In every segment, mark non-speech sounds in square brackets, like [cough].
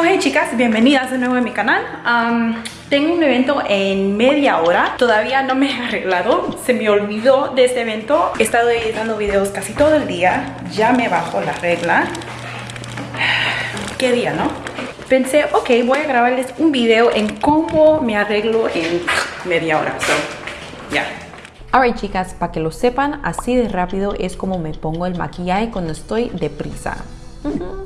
Ok chicas, bienvenidas de nuevo a mi canal. Um, tengo un evento en media hora. Todavía no me he arreglado. Se me olvidó de este evento. He estado editando videos casi todo el día. Ya me bajo la regla. Qué día, ¿no? Pensé, ok, voy a grabarles un video en cómo me arreglo en media hora. So, ya. Alright chicas, para que lo sepan, así de rápido es como me pongo el maquillaje cuando estoy deprisa.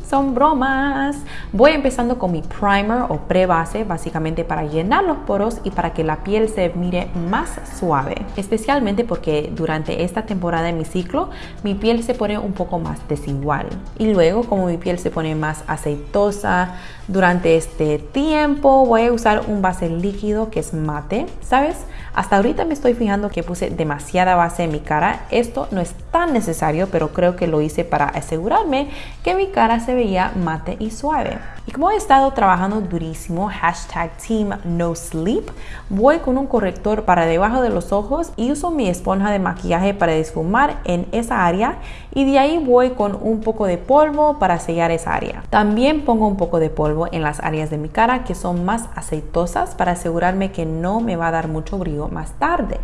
Son bromas. Voy empezando con mi primer o pre-base, básicamente para llenar los poros y para que la piel se mire más suave. Especialmente porque durante esta temporada de mi ciclo, mi piel se pone un poco más desigual. Y luego, como mi piel se pone más aceitosa, durante este tiempo voy a usar un base líquido que es mate, ¿sabes? Hasta ahorita me estoy fijando que puse demasiada base en mi cara. Esto no es tan necesario, pero creo que lo hice para asegurarme que mi cara se veía mate y suave. Y como he estado trabajando durísimo, hashtag team no sleep, voy con un corrector para debajo de los ojos y uso mi esponja de maquillaje para desfumar en esa área y de ahí voy con un poco de polvo para sellar esa área. También pongo un poco de polvo en las áreas de mi cara que son más aceitosas para asegurarme que no me va a dar mucho brillo más tarde.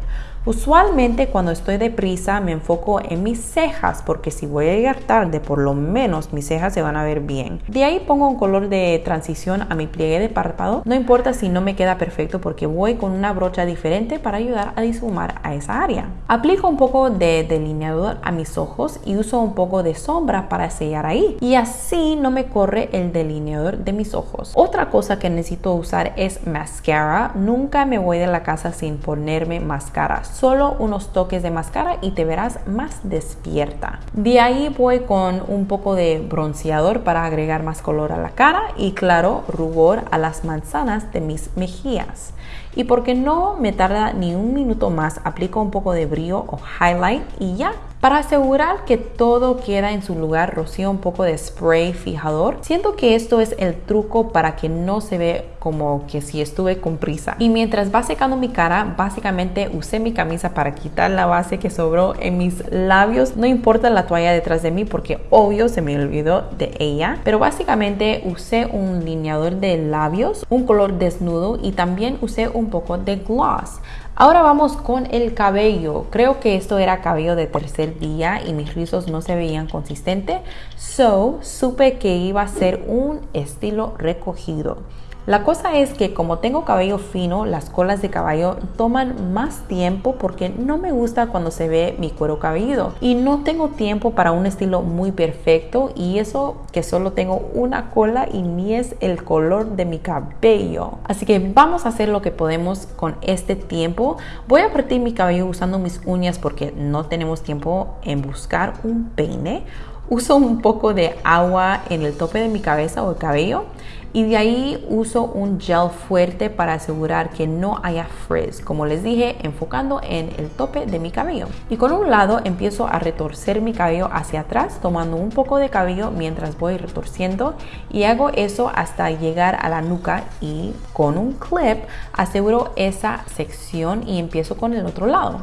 Usualmente cuando estoy deprisa me enfoco en mis cejas porque si voy a llegar tarde por lo menos mis cejas se van a ver bien. De ahí pongo un color de transición a mi pliegue de párpado. No importa si no me queda perfecto porque voy con una brocha diferente para ayudar a difumar a esa área. Aplico un poco de delineador a mis ojos y uso un poco de sombra para sellar ahí. Y así no me corre el delineador de mis ojos. Otra cosa que necesito usar es mascara. Nunca me voy de la casa sin ponerme máscara solo unos toques de máscara y te verás más despierta. De ahí voy con un poco de bronceador para agregar más color a la cara y claro, rubor a las manzanas de mis mejillas. Y porque no me tarda ni un minuto más, aplico un poco de brillo o highlight y ya para asegurar que todo queda en su lugar, rocío un poco de spray fijador. Siento que esto es el truco para que no se ve como que si estuve con prisa. Y mientras va secando mi cara, básicamente usé mi camisa para quitar la base que sobró en mis labios. No importa la toalla detrás de mí porque obvio se me olvidó de ella. Pero básicamente usé un lineador de labios, un color desnudo y también usé un poco de gloss. Ahora vamos con el cabello. Creo que esto era cabello de tercer día y mis rizos no se veían consistentes. So, supe que iba a ser un estilo recogido. La cosa es que como tengo cabello fino, las colas de caballo toman más tiempo porque no me gusta cuando se ve mi cuero cabelludo y no tengo tiempo para un estilo muy perfecto y eso que solo tengo una cola y ni es el color de mi cabello. Así que vamos a hacer lo que podemos con este tiempo. Voy a partir mi cabello usando mis uñas porque no tenemos tiempo en buscar un peine. Uso un poco de agua en el tope de mi cabeza o el cabello y de ahí uso un gel fuerte para asegurar que no haya frizz, como les dije, enfocando en el tope de mi cabello. Y con un lado empiezo a retorcer mi cabello hacia atrás, tomando un poco de cabello mientras voy retorciendo y hago eso hasta llegar a la nuca y con un clip aseguro esa sección y empiezo con el otro lado.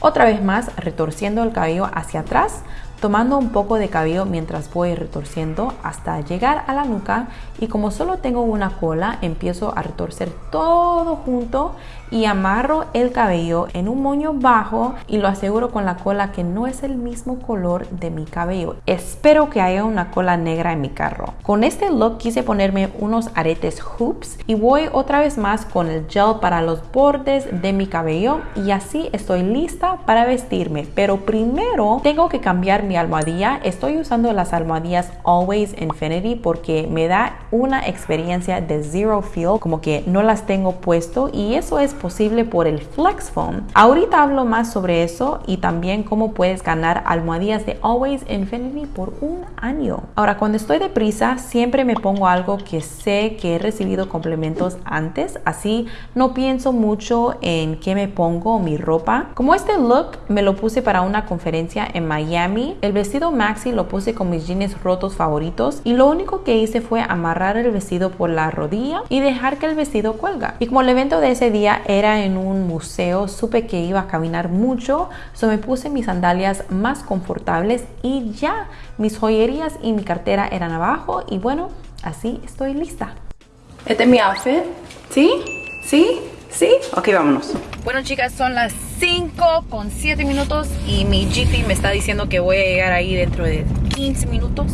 Otra vez más, retorciendo el cabello hacia atrás, tomando un poco de cabello mientras voy retorciendo hasta llegar a la nuca y como solo tengo una cola empiezo a retorcer todo junto y amarro el cabello en un moño bajo y lo aseguro con la cola que no es el mismo color de mi cabello. Espero que haya una cola negra en mi carro. Con este look quise ponerme unos aretes hoops y voy otra vez más con el gel para los bordes de mi cabello y así estoy lista para vestirme. Pero primero tengo que cambiar mi almohadilla. Estoy usando las almohadillas Always Infinity porque me da una experiencia de zero feel, como que no las tengo puesto y eso es posible por el Flex Foam. Ahorita hablo más sobre eso y también cómo puedes ganar almohadillas de Always Infinity por un año. Ahora, cuando estoy deprisa, siempre me pongo algo que sé que he recibido complementos antes, así no pienso mucho en qué me pongo mi ropa. Como este look me lo puse para una conferencia en Miami, el vestido maxi lo puse con mis jeans rotos favoritos y lo único que hice fue amarrar el vestido por la rodilla y dejar que el vestido cuelga. Y como el evento de ese día era en un museo, supe que iba a caminar mucho, so me puse mis sandalias más confortables y ya mis joyerías y mi cartera eran abajo y bueno, Así estoy lista. Este es mi outfit. ¿Sí? ¿Sí? ¿Sí? Ok, vámonos. Bueno, chicas, son las 5 con 7 minutos y mi GP me está diciendo que voy a llegar ahí dentro de 15 minutos.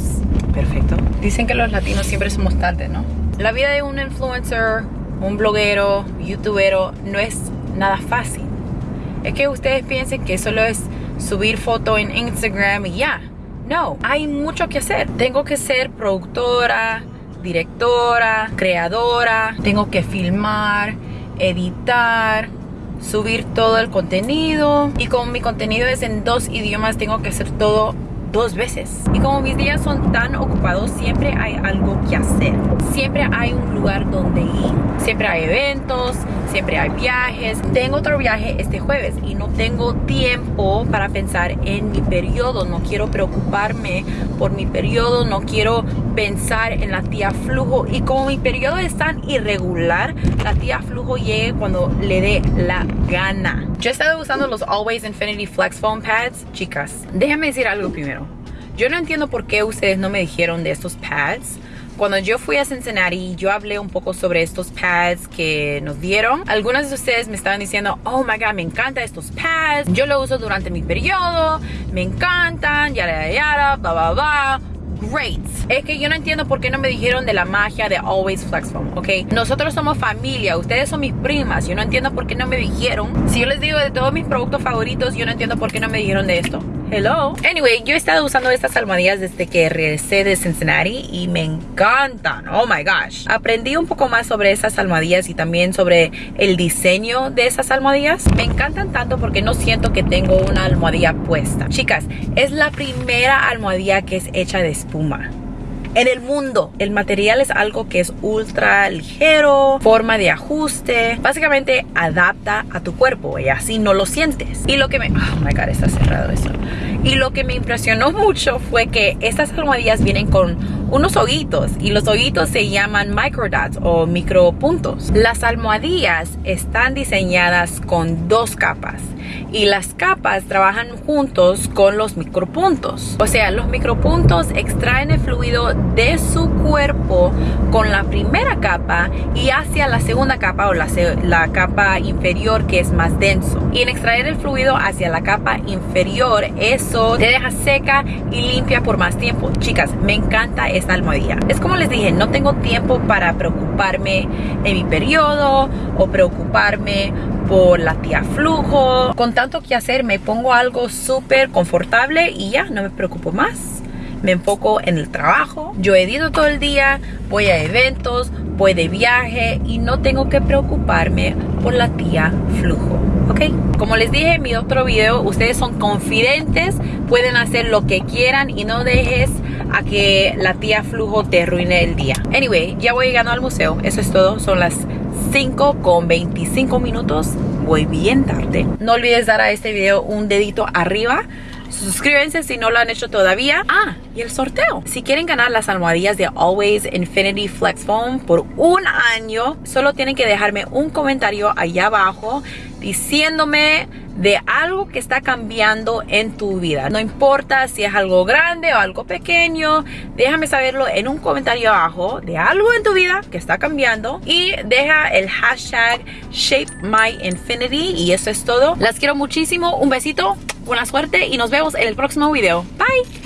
Perfecto. Dicen que los latinos siempre somos tarde, ¿no? La vida de un influencer, un bloguero, youtubero, no es nada fácil. Es que ustedes piensen que solo es subir foto en Instagram y ya. No, hay mucho que hacer. Tengo que ser productora, directora, creadora, tengo que filmar, editar, subir todo el contenido. Y como mi contenido es en dos idiomas tengo que hacer todo dos veces. Y como mis días son tan ocupados, siempre hay algo que hacer. Siempre hay un lugar donde ir. Siempre hay eventos, siempre hay viajes. Tengo otro viaje este jueves y no tengo tiempo para pensar en mi periodo. No quiero preocuparme por mi periodo, no quiero pensar en la tía flujo. Y como mi periodo es tan irregular, la tía flujo llegue cuando le dé la gana. Yo he estado usando los Always Infinity Flex Foam Pads. Chicas, déjenme decir algo primero. Yo no entiendo por qué ustedes no me dijeron de estos pads. Cuando yo fui a Cincinnati, yo hablé un poco sobre estos pads que nos dieron. Algunas de ustedes me estaban diciendo, oh my god, me encantan estos pads. Yo lo uso durante mi periodo, me encantan, yara, yara, bla, bla, bla great. Es que yo no entiendo por qué no me dijeron de la magia de Always Flex Foam, ¿ok? Nosotros somos familia, ustedes son mis primas. Yo no entiendo por qué no me dijeron. Si yo les digo de todos mis productos favoritos, yo no entiendo por qué no me dijeron de esto. Hello. Anyway, yo he estado usando estas almohadillas desde que regresé de Cincinnati y me encantan. Oh my gosh. Aprendí un poco más sobre esas almohadillas y también sobre el diseño de esas almohadillas. Me encantan tanto porque no siento que tengo una almohadilla puesta. Chicas, es la primera almohadilla que es hecha de espuma en el mundo. El material es algo que es ultra ligero, forma de ajuste, básicamente adapta a tu cuerpo y así no lo sientes. Y lo que me... Oh my god, está cerrado eso. Y lo que me impresionó [laughs] mucho fue que estas almohadillas vienen con unos hoguitos y los hoguitos se llaman microdots o micropuntos. Las almohadillas están diseñadas con dos capas y las capas trabajan juntos con los micropuntos. O sea, los micropuntos extraen el fluido de su cuerpo con la primera capa y hacia la segunda capa o la, la capa inferior que es más denso. Y en extraer el fluido hacia la capa inferior, eso te deja seca y limpia por más tiempo. Chicas, me encanta esta almohadilla. Es como les dije, no tengo tiempo para preocuparme en mi periodo o preocuparme por la tía flujo. Con tanto que hacer me pongo algo súper confortable y ya no me preocupo más. Me enfoco en el trabajo. Yo edito todo el día, voy a eventos, voy de viaje y no tengo que preocuparme por la tía flujo. ¿Ok? Como les dije en mi otro video, ustedes son confidentes, pueden hacer lo que quieran y no dejes a que la tía flujo te arruine el día. Anyway, ya voy llegando al museo. Eso es todo. Son las 5 con 25 minutos. Voy bien tarde. No olvides dar a este video un dedito arriba. Suscríbanse si no lo han hecho todavía. Ah, y el sorteo. Si quieren ganar las almohadillas de Always Infinity Flex Foam por un año, solo tienen que dejarme un comentario allá abajo diciéndome de algo que está cambiando en tu vida. No importa si es algo grande o algo pequeño, déjame saberlo en un comentario abajo de algo en tu vida que está cambiando y deja el hashtag ShapeMyInfinity y eso es todo. Las quiero muchísimo, un besito, buena suerte y nos vemos en el próximo video. Bye.